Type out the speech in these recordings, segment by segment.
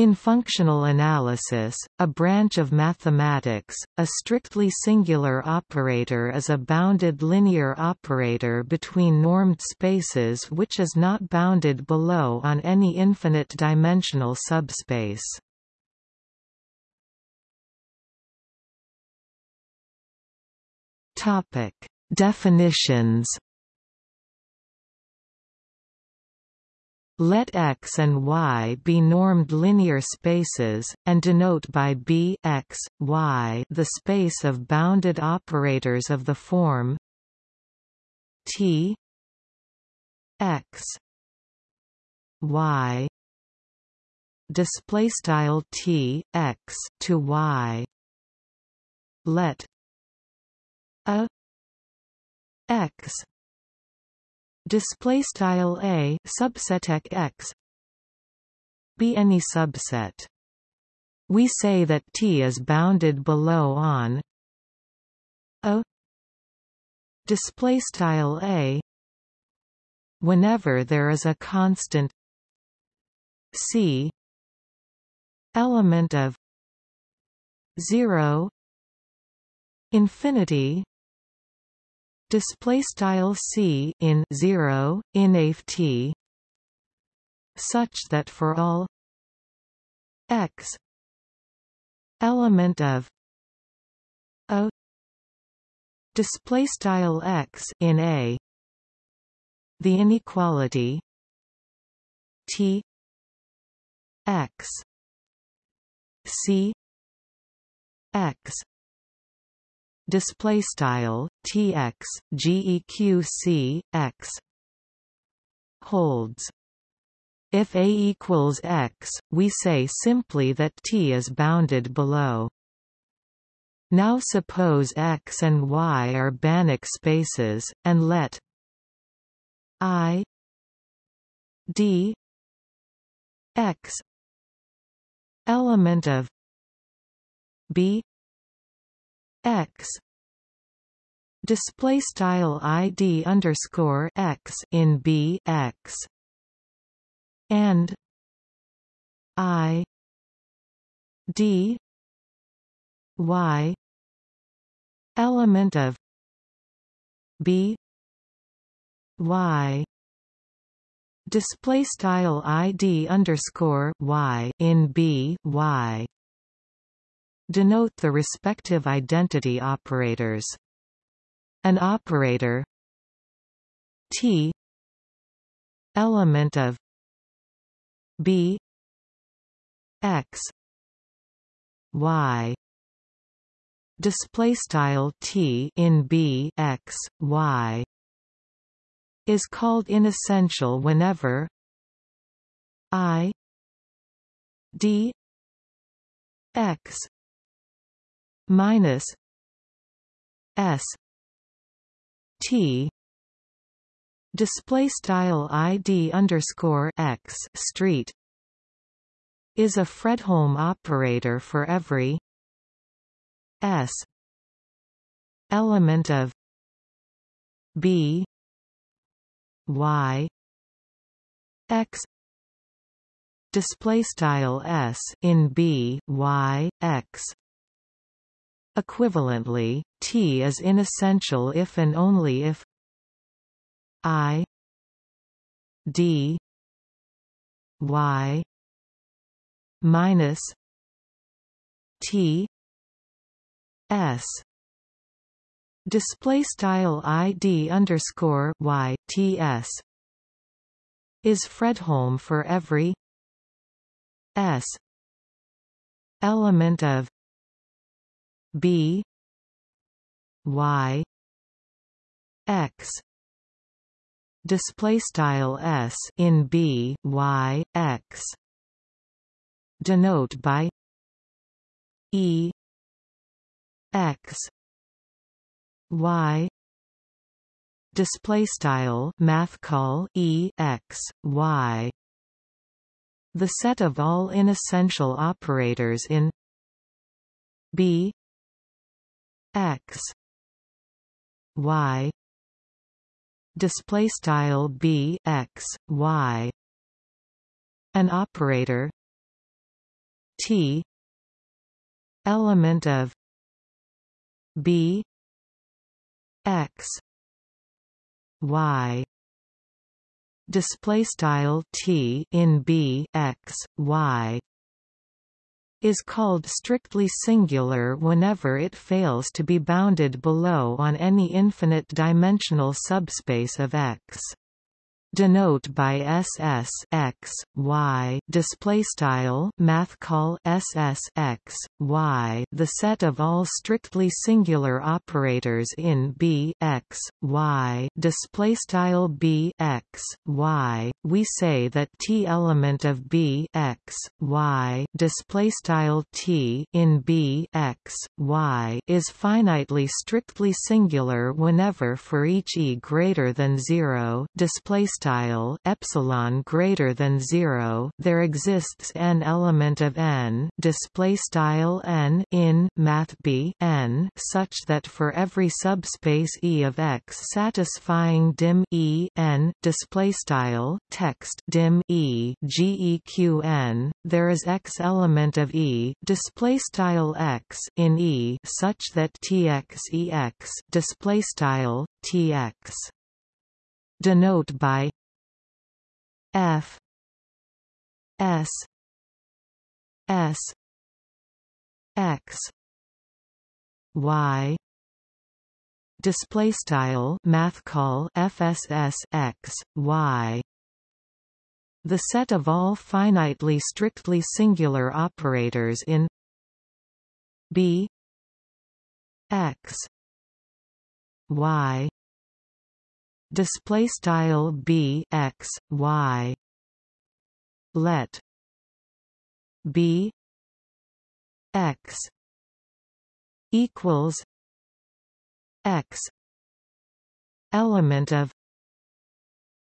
In functional analysis, a branch of mathematics, a strictly singular operator is a bounded linear operator between normed spaces which is not bounded below on any infinite-dimensional subspace. Definitions Let X and Y be normed linear spaces, and denote by B X, y the space of bounded operators of the form T X Y display style T X to Y. Let a X display style a subset x be any subset. We say that T is bounded below on a. Display style a. Whenever there is a constant c element of 0 infinity display style c in 0 in t such that for all x element of a display style x in a the inequality t x c x display style tx geq x holds. If a equals x we say simply that t is bounded below. Now suppose x and y are Banach spaces and let i d x element of b x display style id underscore x in b x and i d y element of b y display style id underscore y in b y denote the respective identity operators. An operator T element of B X Y. Display style T in B X Y. Is called inessential whenever I D X minus S T. Display style ID underscore X street is a Fredholm operator for every S element of B Y X. Display style S in B Y X Equivalently, T is inessential if and only if I D Y minus T S. Display style ID underscore Y T S. Is Fredholm for every S element of B Y X. Display style s in b y x. Denote by e x. Y. Display style math call e x y. The set of all inessential operators in b x y display style b x y an operator t element of b x y display style t in b x y is called strictly singular whenever it fails to be bounded below on any infinite-dimensional subspace of X denote by SS X Y display style math call SS X Y the set of all strictly singular operators in B X Y display style B X Y. We say that T element of B X Y display style T in B X Y is finitely strictly singular whenever for each e greater than 0 display style epsilon greater than 0 there exists n element of n display style n in math b n such that for every subspace e of x satisfying dim e n display style text dim e geq n there is x element of e display style x in e such that tx ex display style tx denote by f s s x y display style math call fss x y. The set of all finitely strictly singular operators in b x y display style b x y. Let b x equals x element of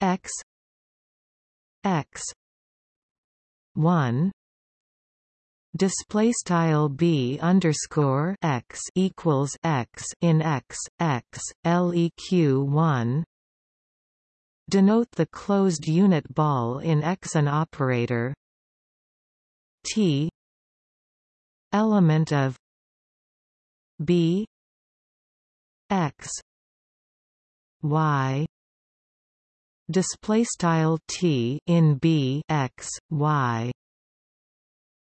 x x 1 display style b underscore x equals x in x x leq 1 denote the closed unit ball in X an operator. T element of B X Y display style T in B X Y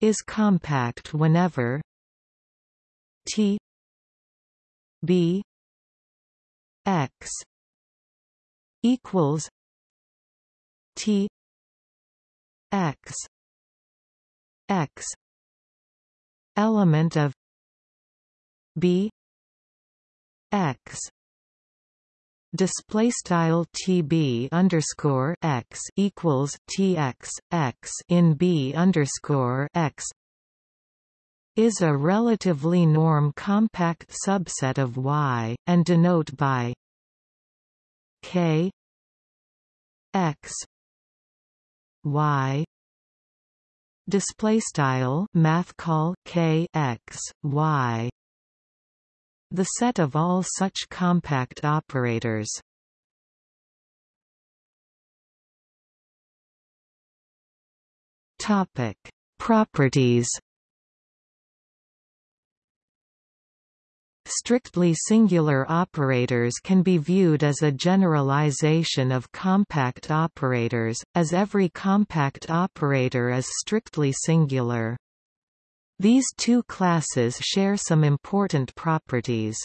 is compact whenever T B X equals T X X element of B X display style TB underscore X equals TX X in B underscore X is a relatively norm compact subset of Y, and denote by K X Y. Display style math call K X Y. The set of all such compact operators. Topic. Properties Strictly singular operators can be viewed as a generalization of compact operators, as every compact operator is strictly singular. These two classes share some important properties.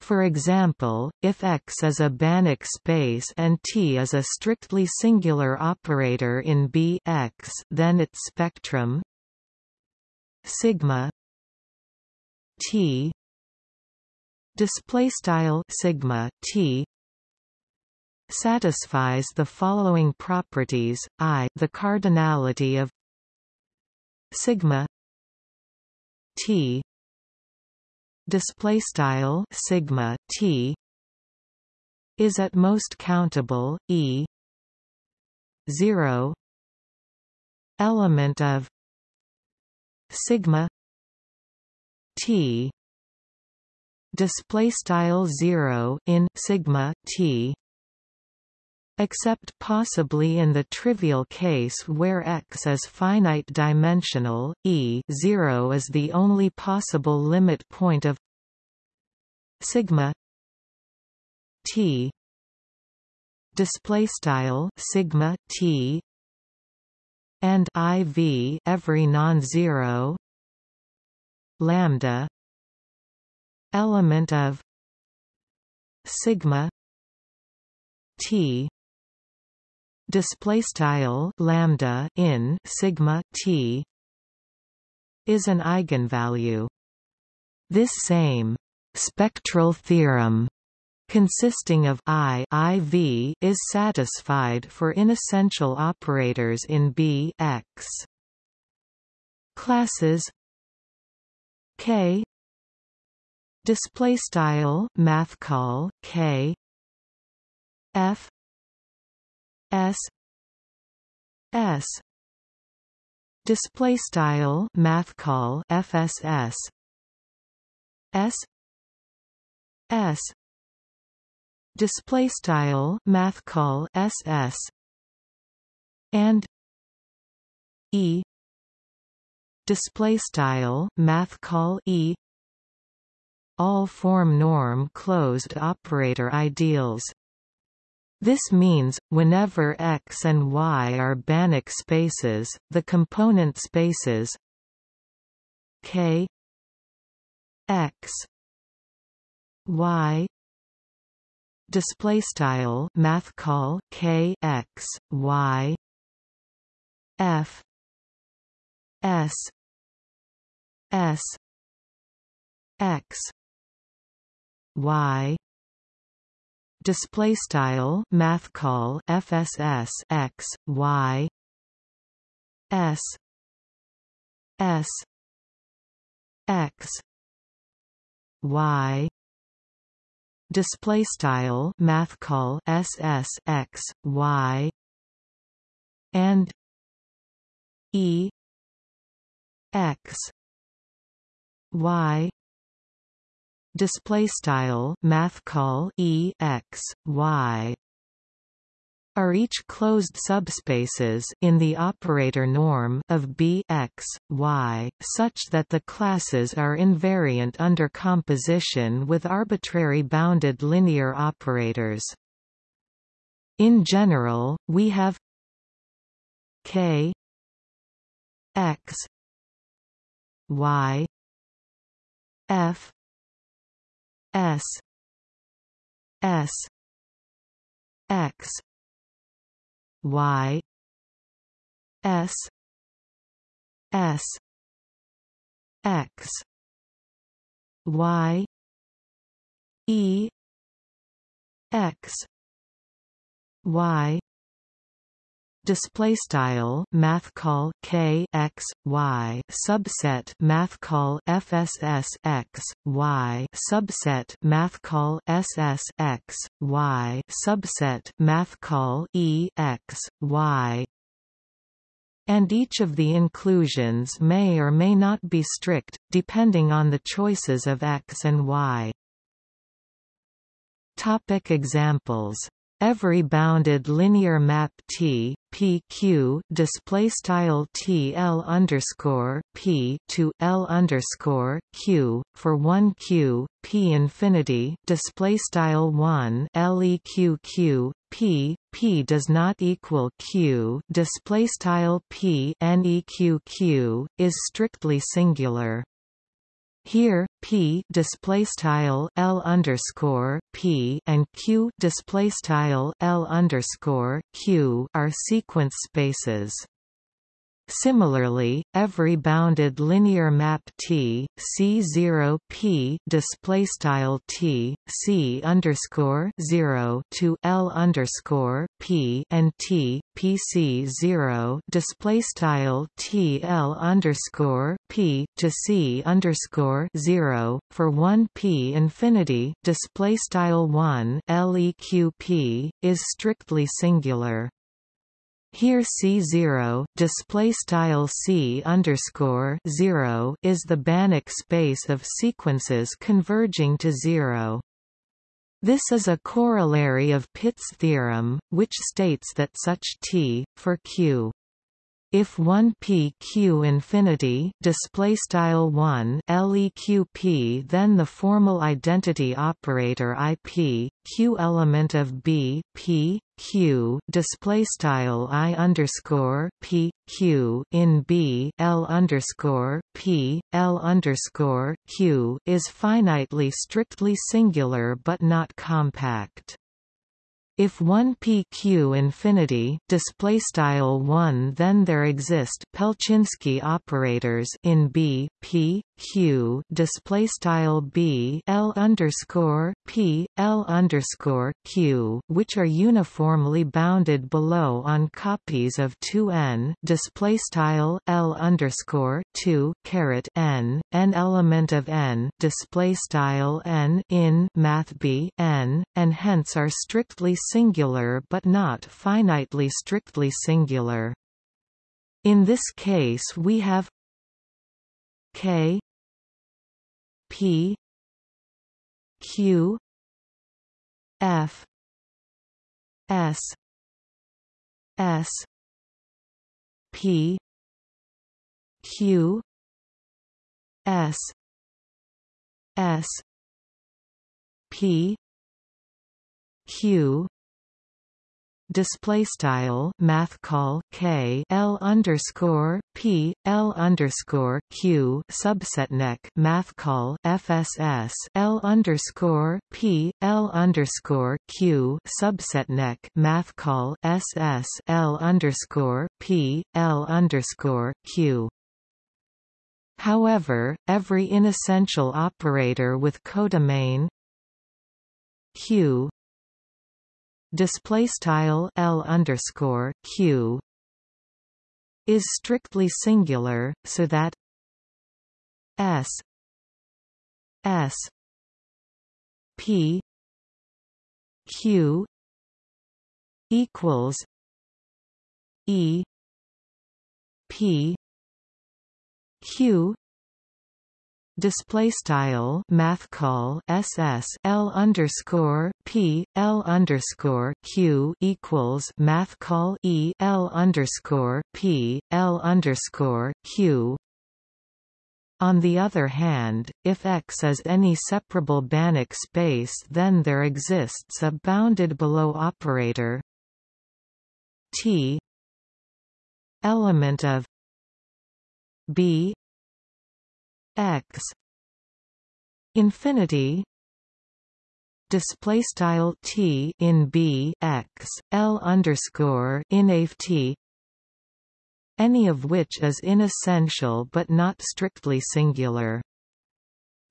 For example, if X is a Banach space and T is a strictly singular operator in B X, then its spectrum sigma T display style sigma t satisfies the following properties i the cardinality of sigma t display style sigma t is at most countable e 0 element of sigma t display style 0 in sigma t except possibly in the trivial case where X is finite dimensional, E 0 is the only possible limit point of sigma T display style sigma T and IV every non-zero lambda element of sigma T display style lambda in sigma T is an eigenvalue this same spectral theorem consisting of I IV is satisfied for inessential operators in B X. Classes K display style math call K. F. S. S. Display style math call FSS S S. Display style math call ss and e. Display style math call e all form norm closed operator ideals. This means, whenever X and Y are Banach spaces, the component spaces K X Y display style math call k x y f s s x y. Display style math call fss x y. S. S. X. Y. Display style math call ss x y. And e. X. Y display style math call e x y are each closed subspaces in the operator norm of B x, y, such that the classes are invariant under composition with arbitrary bounded linear operators. In general, we have k x y f s. S. X. Y. S. S. X. Y. E. X. Y display style math call k x y subset math call fss x y subset math call ss x y subset math call e x y and each of the inclusions may or may not be strict, depending on the choices of x and y. Topic examples Every bounded linear map T PQ display style TL underscore P to L underscore Q for one Q P infinity display style one LEQQ P P does not equal Q display style P NEQQ is strictly singular here, p display style l underscore p and q display style l underscore q are sequence spaces. Similarly, every bounded linear map T C0 P display style T C underscore 0 to L underscore P and T PC 0 display style T L underscore P to C underscore 0 for 1 P infinity display style 1 LEQP is strictly singular. Here C0 display style C underscore 0 is the Banach space of sequences converging to zero. This is a corollary of Pitt's theorem, which states that such T, for Q if 1 p q infinity display style 1 leq then the formal identity operator ip q element of b p q display style i underscore p q in b l underscore p l underscore q is finitely strictly singular but not compact. If 1 pq infinity display style 1 then there exist Pełczyński operators in B P Q display style B L underscore P L underscore Q which are uniformly bounded below on copies of 2n display style L underscore 2 caret n n element of n display style n in math B n and hence are strictly singular but not finitely strictly singular. In this case we have K P Q F S S P Q S S P Q display style math call k l underscore p l underscore q subset neck math call fss l underscore p l underscore q subset neck math call ss l underscore p l underscore q. However, every inessential operator with codomain q display style L underscore Q is strictly singular, so that S S P Q equals E P Q display style math call ss l underscore p l underscore q equals math call e l underscore p l underscore q. On the other hand, if X is any separable Banach space then there exists a bounded below operator T element of B x. Infinity. Display style t in b x l underscore in t. Any of which is inessential but not strictly singular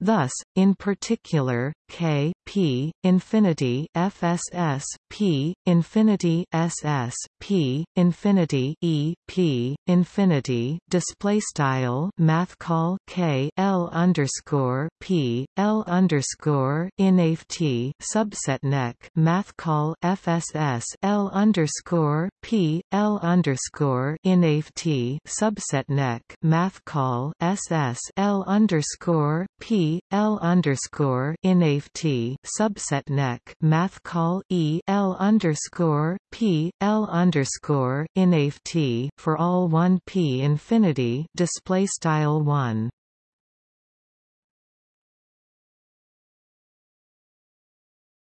Thus, in particular, k p infinity fss p infinity ss p infinity e p infinity display style math call k l underscore p l underscore in t subset neck math call fss l underscore p l underscore in t subset neck math call ss l underscore p L underscore in T subset neck math call E L underscore P L underscore in T for all one P infinity display style one.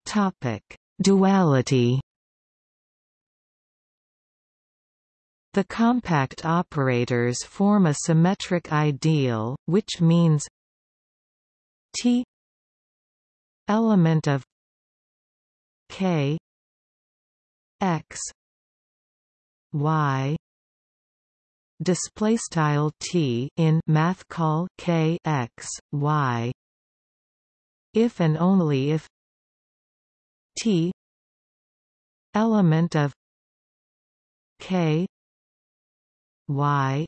Topic Duality. The compact operators form a symmetric ideal, which means T element of K X Y display style T in math call K X Y. If and only if T element of K Y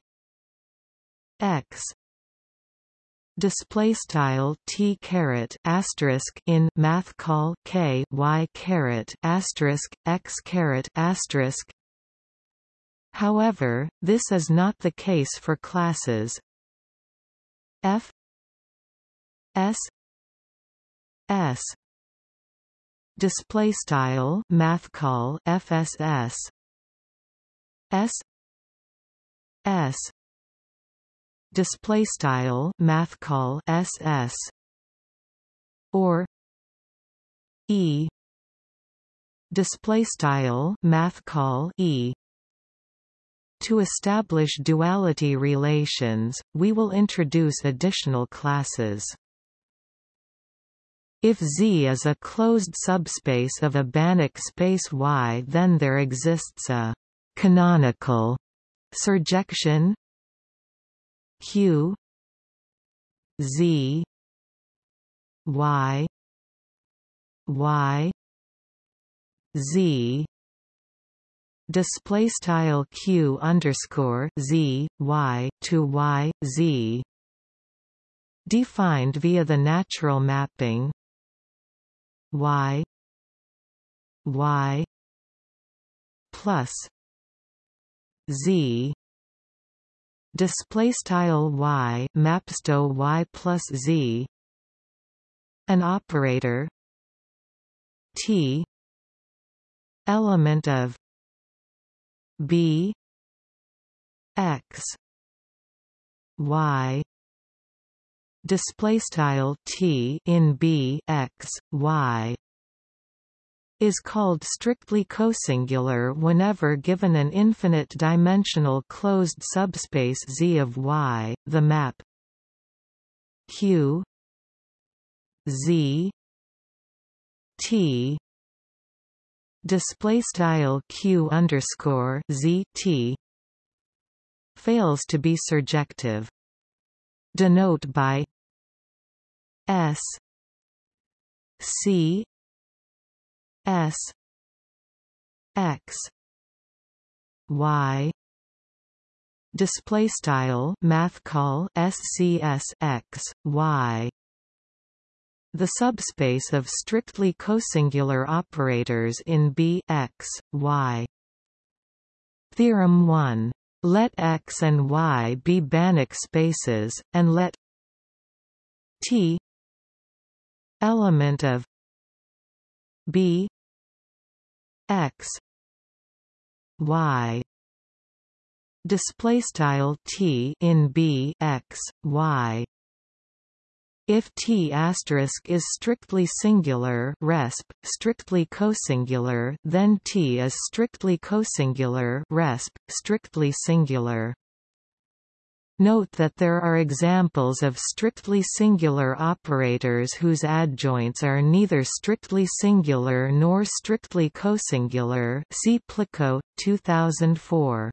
X display style t caret asterisk in math call k y caret asterisk x caret asterisk. However, this is not the case for classes f s s display style math call fss s s display style math call ss or e display style math call e. To establish duality relations we will introduce additional classes. If Z is a closed subspace of a Banach space Y then there exists a canonical surjection Q Z Y Y Z. Display style q underscore z y to y z. Defined via the natural mapping. Y y plus z display style y mapsto y plus z. An operator. T. Element of b. X. Y. Display style t in b x y is called strictly cosingular whenever given an infinite-dimensional closed subspace Z of Y. The map Q Z T display style q underscore z t fails to be surjective. Denote by s c s x y display style math call scs x y the subspace of strictly cosingular operators in B x, y. Theorem 1. Let X and Y be Banach spaces, and let T element of B X. Y. Display style T in B X Y. If T is strictly singular resp, strictly cosingular then T is strictly cosingular resp, strictly singular. Note that there are examples of strictly singular operators whose adjoints are neither strictly singular nor strictly cosingular see Plichko, 2004.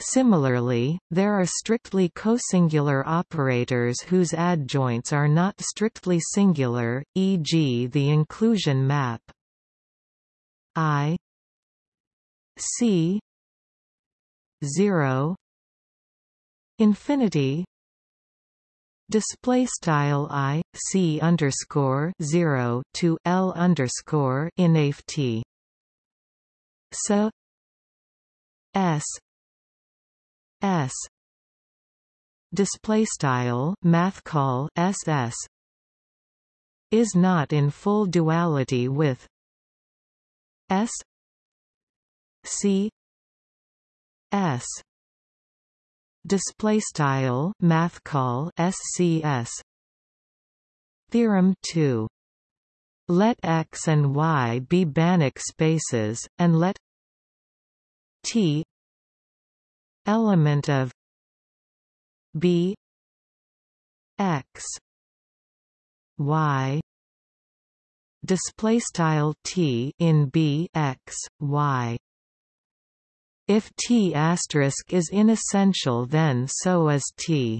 Similarly, there are strictly cosingular operators whose adjoints are not strictly singular, e.g. the inclusion map I C 0 infinity display style i c underscore 0 to l underscore in t. So s S display style math call SS is not in full duality with S C S display style math call SCS theorem 2 let X and Y be Banach spaces, and let T element of b x y display style t in b x y if t is inessential then so is t